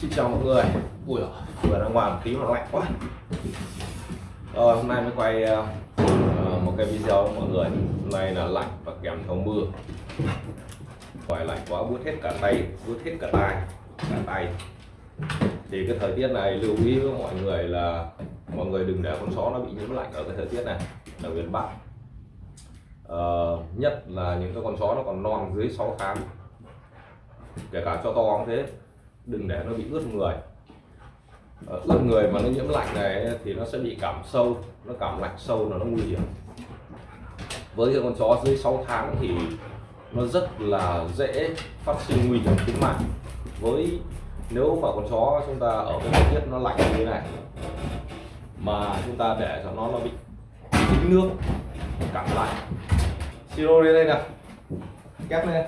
Xin chào mọi người. Ui vừa ra ngoài một tí mà lạnh quá. Rồi hôm nay mới quay uh, một cái video với mọi người. Hôm nay là lạnh và kèm theo mưa. Ngoài lạnh quá buốt hết cả tay, buốt hết cả tay Cả tay. Thì cái thời tiết này lưu ý với mọi người là Mọi người đừng để con chó nó bị nhiễm lạnh ở cái thời tiết này Ở miền Bắc uh, Nhất là những cái con chó nó còn non dưới 6 tháng. Kể cả cho to cũng thế đừng để nó bị ướt người. Ờ, ướt người mà nó nhiễm lạnh này thì nó sẽ bị cảm sâu, nó cảm lạnh sâu là nó nguy hiểm. Với con chó dưới 6 tháng thì nó rất là dễ phát sinh nguy hiểm tính mạng. Với, nếu mà con chó chúng ta ở cái thời tiết nó lạnh như thế này, mà chúng ta để cho nó nó bị dính nước, cảm lạnh. Siro lên đây nào. Kép lên.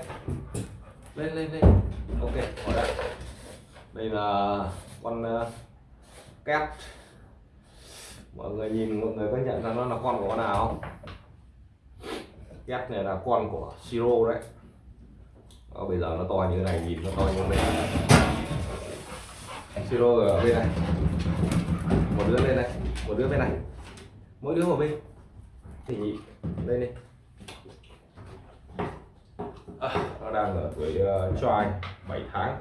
Lên lên lên. Ok ở đây đây là con ờ, két mọi người nhìn mọi người có nhận ra nó là con của con nào không? Két này là con của siro đấy. Đó, bây giờ nó to như thế này nhìn nó to như thế này. Siro ở bên này. Một đứa bên này một đứa bên này. Mỗi đứa một bên. Thì lên đi à, nó đang ở tuổi uh, try 7 tháng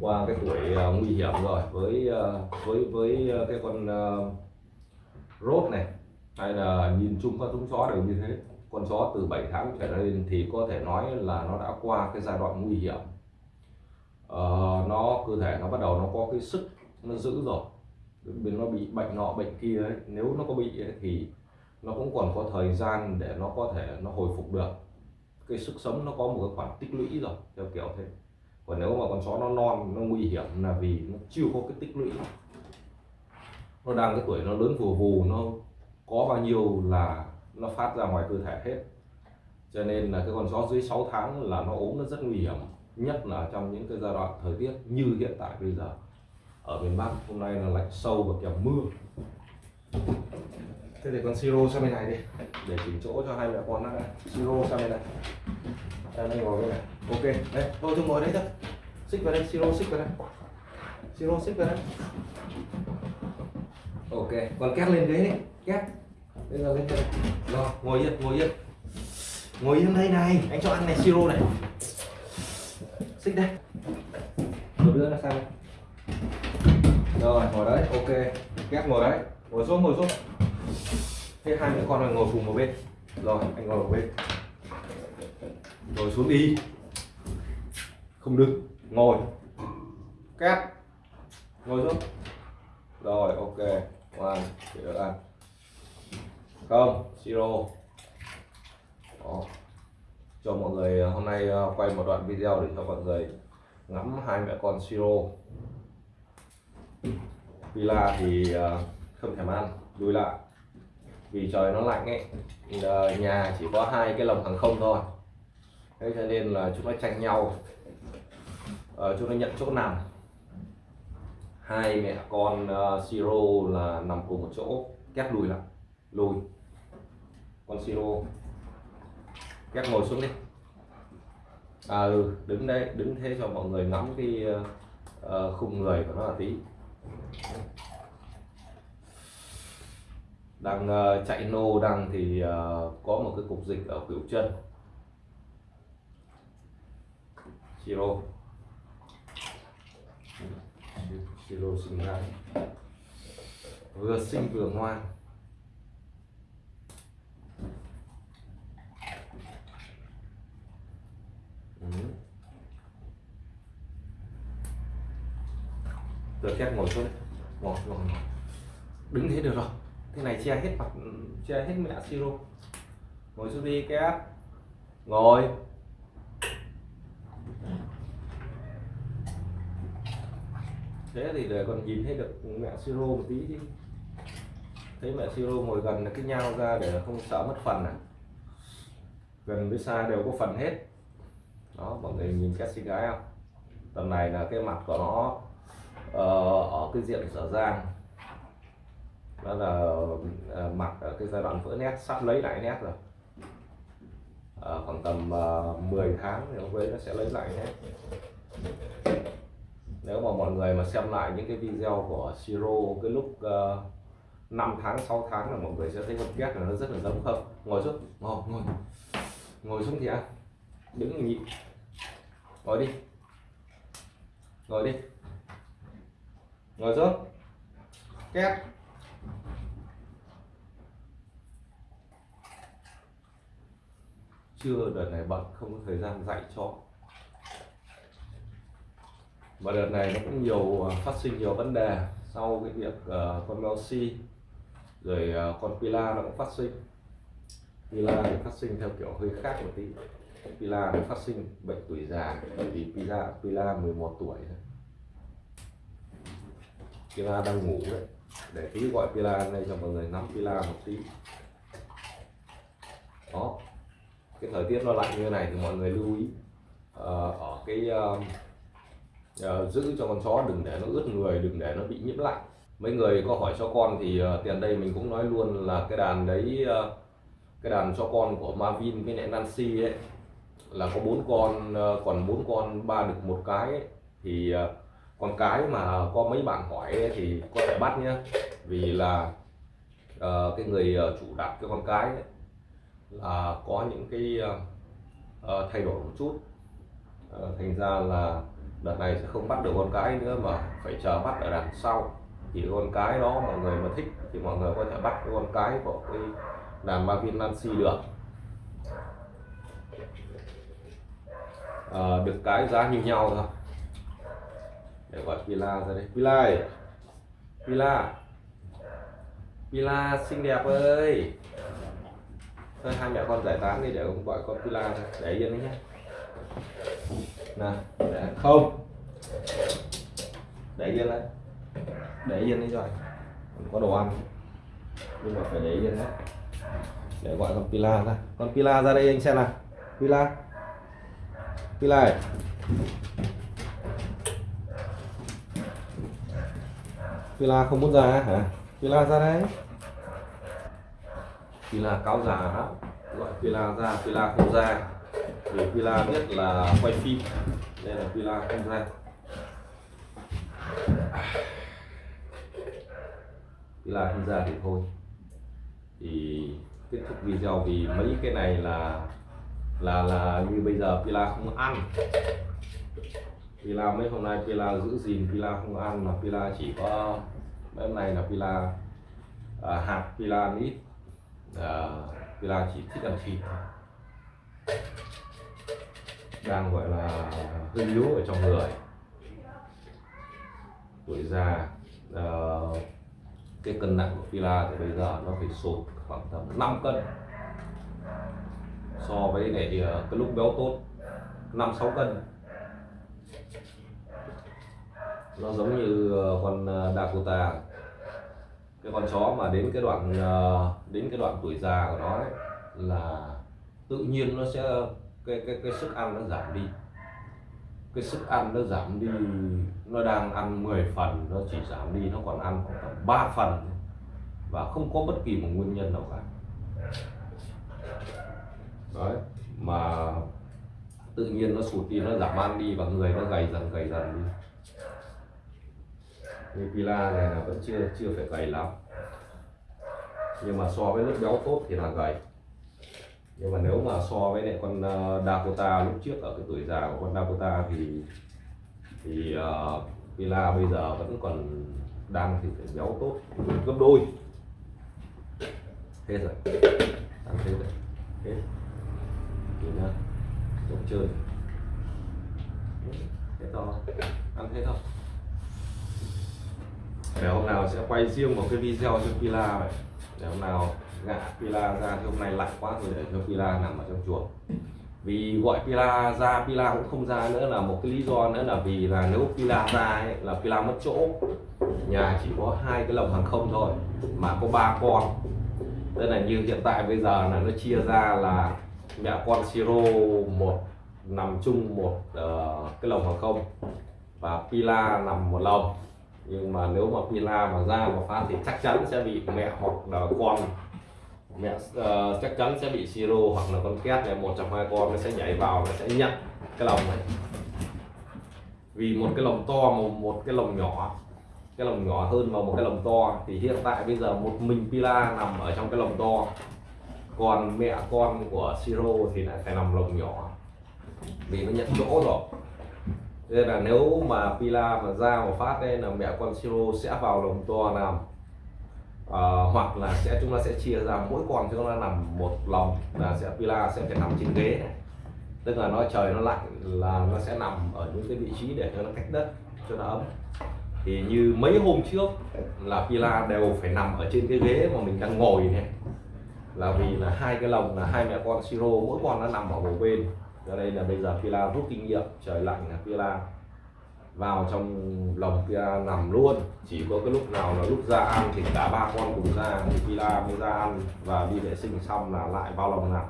qua cái tuổi uh, nguy hiểm rồi với uh, với với uh, cái con uh, rốt này hay là nhìn chung các giống chó đều như thế. Con chó từ 7 tháng trở lên thì có thể nói là nó đã qua cái giai đoạn nguy hiểm. Uh, nó cơ thể nó bắt đầu nó có cái sức nó giữ rồi bên nó bị bệnh nọ bệnh kia ấy. nếu nó có bị ấy, thì nó cũng còn có thời gian để nó có thể nó hồi phục được. Cái sức sống nó có một cái khoản tích lũy rồi theo kiểu thế còn nếu mà con chó nó non nó nguy hiểm là vì nó chưa có cái tích lũy. Nó đang cái tuổi nó lớn vù vù nó có bao nhiêu là nó phát ra ngoài cơ thể hết. Cho nên là cái con chó dưới 6 tháng là nó ốm nó rất nguy hiểm nhất là trong những cái giai đoạn thời tiết như hiện tại bây giờ. Ở miền Bắc hôm nay là lạnh sâu và kèm mưa. Thế thì con siro sang bên này đi. Để chỉnh chỗ cho hai mẹ con nó siro sang bên này. Em đây ngồi bên này ok đây tôi tôi ngồi đấy thôi xích vào đây, siro, xích vào đây. Siro, xích vào đây. Ok, còn két lên ghế đấy két. Bây giờ lên đây rồi, ngồi yên ngồi yên. Ngồi yên đây này. Anh cho ăn này, siro này. Xích đây. Rồi, đưa nó sang đây. Rồi, ngồi đấy, ok. Két ngồi đấy. Ngồi xuống ngồi xuống. Thế hai mẹ con này ngồi cùng một bên. Rồi, anh ngồi một bên. Ngồi xuống đi không đứng ngồi. Két ngồi xuống. Rồi, ok. Hoàn để được ăn không siro Đó. cho mọi người ờ, hôm nay ờ, quay một đoạn video để cho mọi người ngắm hai mẹ con siro Villa thì ờ, không thèm ăn lùi lại vì trời nó lạnh ấy nhà chỉ có hai cái lồng hàng không thôi. Thế cho nên là chúng nó tranh nhau uh, chúng ta nhận chỗ nằm. Hai mẹ con uh, siro là nằm cùng một chỗ kép lùi lại lùi. Con siro kép ngồi xuống đi. À ừ, đứng đây đứng thế cho mọi người ngắm cái uh, khung người của nó là tí. Đang uh, chạy nô đang thì uh, có một cái cục dịch ở khuỷu chân. Siro. Siro sinh gái, vừa sinh vừa ngoan. Ừ. Được phép ngồi xuống. Ngồi ngồi ngồi. Đứng thế được rồi. Thế này che hết mặt che hết mẹ siro ngồi xuống đi kép ngồi. Thế thì để còn nhìn thấy được mẹ siro một tí chứ thấy mẹ siro ngồi gần là cái nhau ra để không sợ mất phần à. Gần với xa đều có phần hết. Đó mọi người nhìn cái xinh gái không? Tầm này là cái mặt của nó uh, ở cái diện sở dang đó là uh, mặt ở cái giai đoạn vỡ nét sắp lấy lại nét rồi. Uh, khoảng tầm uh, 10 tháng thì ông ấy nó sẽ lấy lại hết mọi người mà xem lại những cái video của Siro cái lúc ờ, uh, 5 tháng 6 tháng là mọi người sẽ thấy con két là nó rất là giống không? Ngồi xuống. Ngồi ngồi. Ngồi xuống thì ăn. Đứng nhịp ngồi đi. Ngồi đi. Ngồi xuống. Két. Chưa đợt này bận không có thời gian dạy cho và đợt này nó cũng nhiều à, phát sinh nhiều vấn đề sau cái việc uh, con Melsi rồi uh, con Pila nó cũng phát sinh. Pila thì phát sinh theo kiểu hơi khác một tí. Pila nó phát sinh bệnh tuổi già bởi vì Pila Pila 11 tuổi Pila đang ngủ đấy. Để tí gọi Pila đây cho mọi người nắm Pila một tí. Đó. Cái thời tiết nó lạnh như thế này thì mọi người lưu ý. Uh, ở cái uh, uh, giữ cho con chó đừng để nó ướt người đừng để nó bị nhiễm lạnh. Mấy người có hỏi cho con thì uh, tiền đây mình cũng nói luôn là cái đàn đấy uh, cái đàn cho con của Marvin với lại Nancy ấy là có bốn con uh, còn bốn con ba được một cái ấy, thì uh, con cái mà có mấy bạn hỏi ấy, thì có thể bắt nhá. Vì là uh, cái người chủ đặt cái con cái ấy, là có những cái uh, thay đổi một chút. Uh, thành ra là đợt này sẽ không bắt được con cái nữa mà phải chờ bắt ở đằng sau. Thì con cái đó mọi người mà thích thì mọi người có thể bắt cái con cái của cái đàn Marvin Nancy được. À, được cái giá như nhau thôi. Để gọi Pila ra đây. Pila ơi. Pila Pila xinh đẹp ơi. Thôi hai mẹ con giải tán đi để ông gọi con Pila ra. Để yên đấy nhé nè, để không. Để yên đấy. Để yên đấy rồi. Có đồ ăn. Nhưng mà phải để yên đấy. Để gọi con Pila ra. Con Pila ra đây anh xem nào. Pila. Pila này Pila không muốn ra hả? Pila ra đây. Pila cáo già lắm gọi Pila ra. Pila không ra vì Pila biết là quay phim đây là Pila không ra. Pila không ra thì thôi. Thì kết thúc video vì mấy cái này là là là như bây giờ Pila không ăn. Pila mấy hôm nay Pila giữ gìn Pila không ăn mà Pila chỉ có mấy hôm nay là Pila à, hạt Pila ít à, Pila chỉ thích ăn thịt đang gọi là hơi yếu ở trong người. Tuổi già uh, cái cân nặng của Pila thì bây giờ nó phải sụt khoảng tầm 5 cân. So với lại uh, cái lúc béo tốt 5 6 cân. Nó giống như ờ, con Dakota. Cái con chó mà đến cái đoạn đến cái đoạn tuổi già của nó ấy, là tự nhiên nó sẽ cái cái cái sức ăn nó giảm đi. Cái sức ăn nó giảm đi, nó đang ăn 10 phần, nó chỉ giảm đi, nó còn ăn khoảng tầm 3 phần và không có bất kỳ một nguyên nhân nào cả. Đấy, mà tự nhiên nó sụt đi, nó giảm ăn đi và người nó gầy dần gầy dần đi. Như pila này là vẫn chưa chưa phải gầy lắm. Nhưng mà so với lúc béo tốt thì là gầy nhưng mà nếu mà so với lại con ờ, Dakota lúc trước ở cái tuổi già của con Dakota thì thì uh, Villa bây giờ vẫn còn đang thì phải béo tốt gấp đôi. Hết rồi. Ăn thế rồi. Hết. Nhìn nhá trống trơn thế to ăn thế không? Để hôm nào sẽ quay riêng một cái video cho Villa vậy. Để hôm nào gã Pila ra thì hôm nay lạnh quá rồi để cho Pila nằm ở trong chuồng. Vì gọi Pila ra Pila cũng không ra nữa là một cái lý do nữa là vì là nếu Pila ra ấy, là Pila mất chỗ. Nhà chỉ có hai cái lồng hàng không thôi mà có ba con. Tức là như hiện tại bây giờ là nó chia ra là mẹ con siro một nằm chung một uh, cái lồng hàng không và Pila nằm một lồng. Nhưng mà nếu mà Pila mà ra mà phát thì chắc chắn sẽ bị mẹ hoặc là con mẹ uh, chắc chắn sẽ bị siro hoặc là con két này một trong hai con nó sẽ nhảy vào nó sẽ nhận cái lồng này. Vì một cái lồng to một một cái lồng nhỏ cái lồng nhỏ hơn vào một cái lồng to thì hiện tại bây giờ một mình Pila nằm ở trong cái lồng to. Còn mẹ con của Siro thì lại phải nằm lồng nhỏ vì nó nhận chỗ rồi. Nên là nếu mà Pila mà ra một phát đây là mẹ con Siro sẽ vào lồng to nằm uh, hoặc là sẽ chúng ta sẽ chia ra mỗi con chúng ta nằm một lồng là sẽ Pila sẽ phải nằm trên ghế này. Tức là nó trời nó lạnh là nó sẽ nằm ở những cái vị trí để cho nó cách đất cho nó ấm. Thì như mấy hôm trước là Pila đều phải nằm ở trên cái ghế mà mình đang ngồi này. Là vì là hai cái lồng là hai mẹ con siro mỗi con nó nằm ở một bên. Cho nên là bây giờ Pila rút kinh nghiệm trời lạnh là Pila vào trong lồng Pila nằm luôn. Chỉ có cái lúc nào là lúc ra ăn thì cả ba con cùng ra thì Pila mới ra ăn và đi vệ sinh xong là lại vào lồng nằm.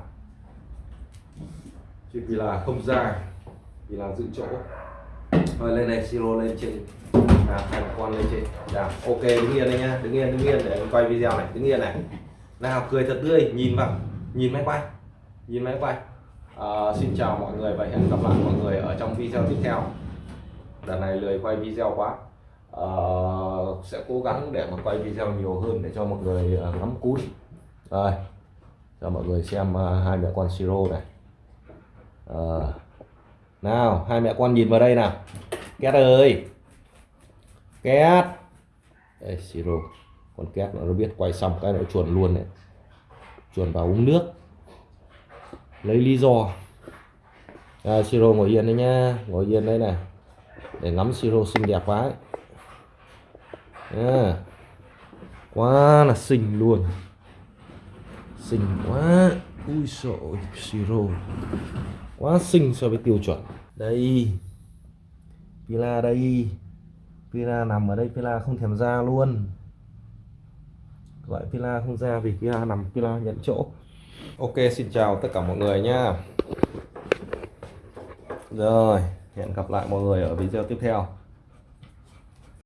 Chứ Pila không ra Pila giữ chỗ. Thôi lên đây siro lên trên. À, hai con lên trên. Dạ ok đứng yên đây nhá đứng yên đứng yên để em quay video này đứng yên này. Nào cười thật tươi nhìn vào nhìn máy quay nhìn máy quay. À, xin chào mọi người và hẹn gặp lại mọi người ở trong video tiếp theo đợt này lười quay video quá. À, sẽ cố gắng để mà quay video nhiều hơn để cho mọi người ờ, ngắm cún rồi cho mọi người xem uh, hai mẹ con siro này. À, nào hai mẹ con nhìn vào đây nào. Két ơi. Két. Đây siro con két nó biết quay xong cái nó chuồn luôn này chuồn vào uống nước. Lấy lý do. À, siro ngồi yên đấy nhá. Ngồi yên đấy này để ngắm siro xinh đẹp quá ấy. Yeah. quá là xinh luôn. Xinh quá. Ui sội siro. Quá xinh so với tiêu chuẩn. Đây. Pila đây. Pila nằm ở đây, Pila không thèm ra luôn. Gọi Pila không ra vì Pila nằm, Pila nhận chỗ. Ok, xin chào tất cả mọi người nha. rồi hẹn gặp lại mọi người ở video tiếp theo.